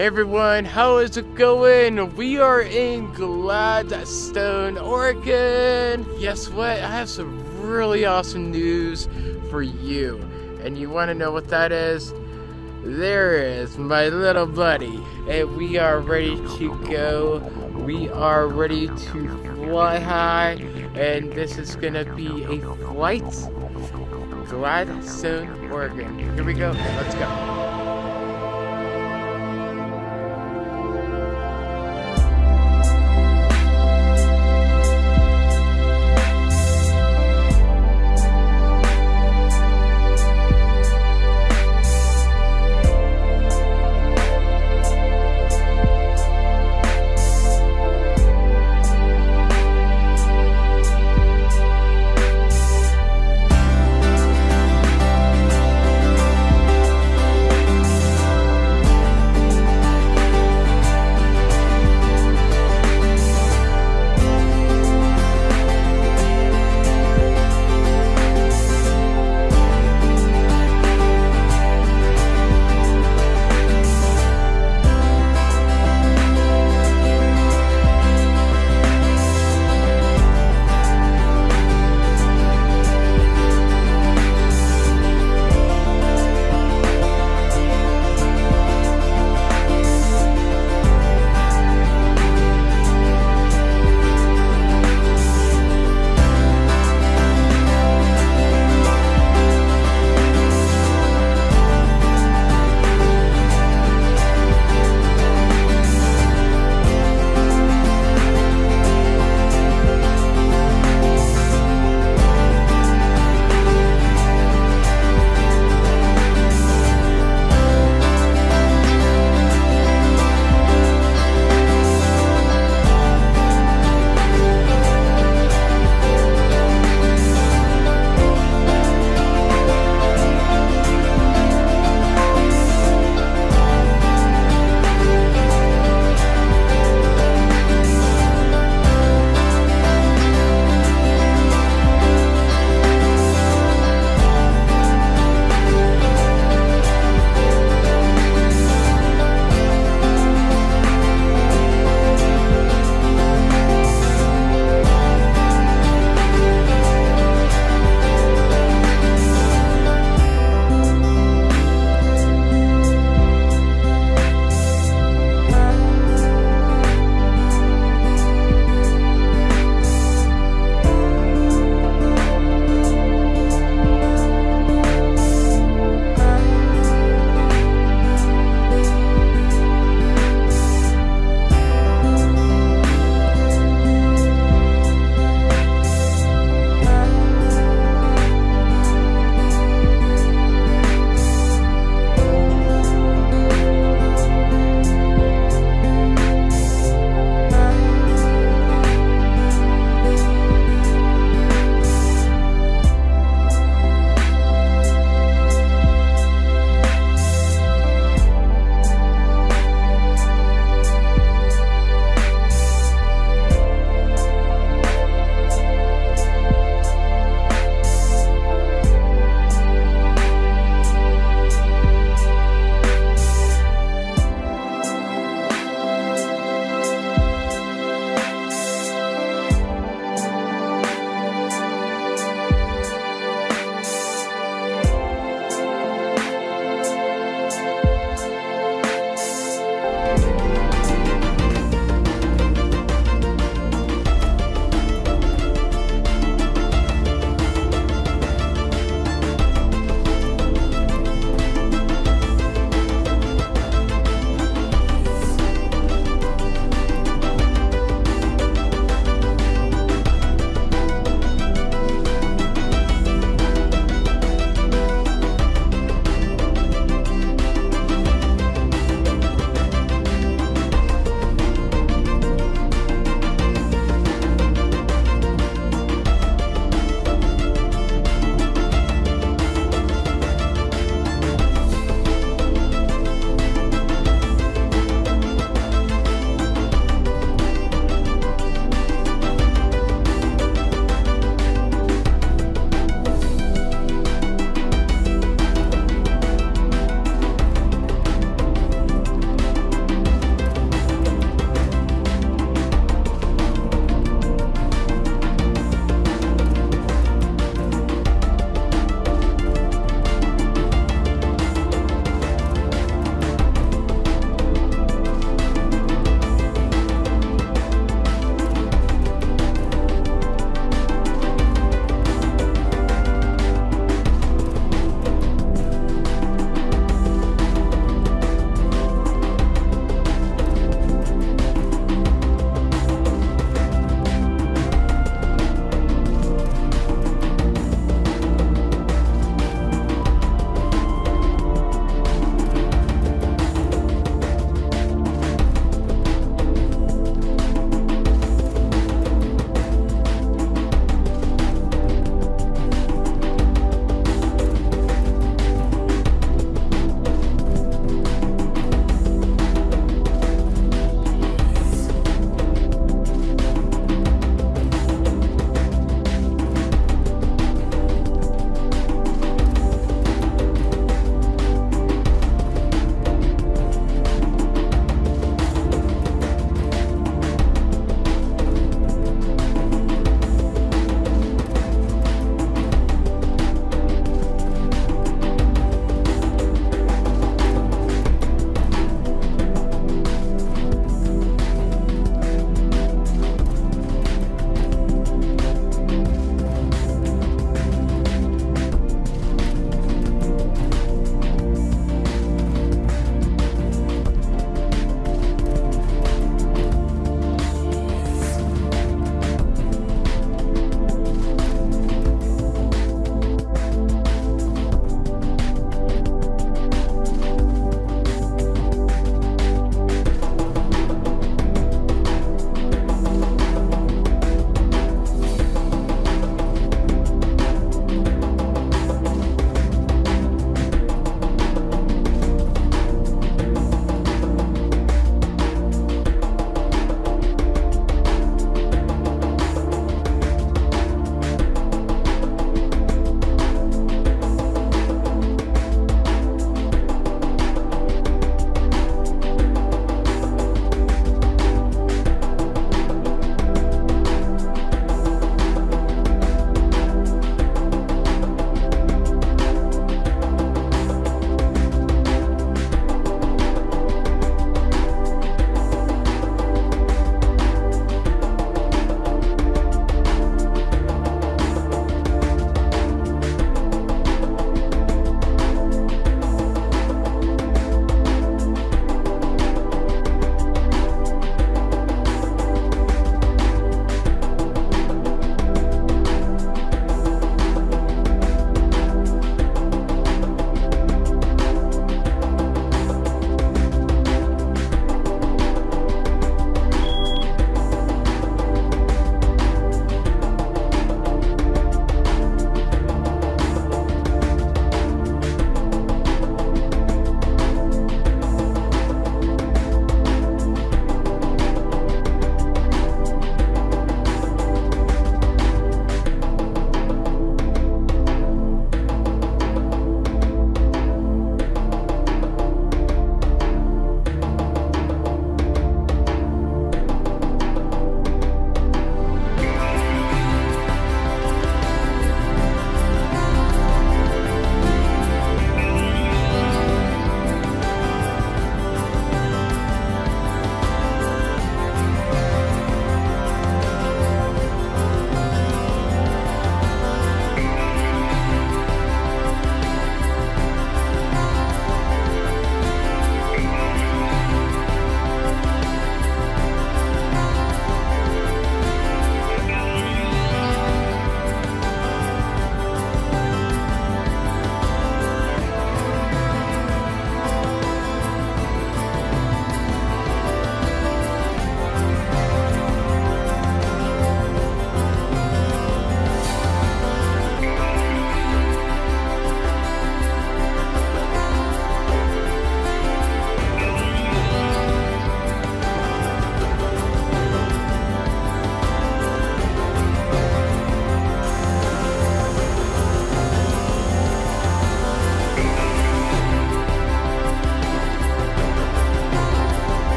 Everyone, how is it going? We are in Gladstone, Oregon. Guess what? I have some really awesome news for you. And you want to know what that is? There is my little buddy. And we are ready to go. We are ready to fly high. And this is going to be a flight Gladstone, Oregon. Here we go. Let's go.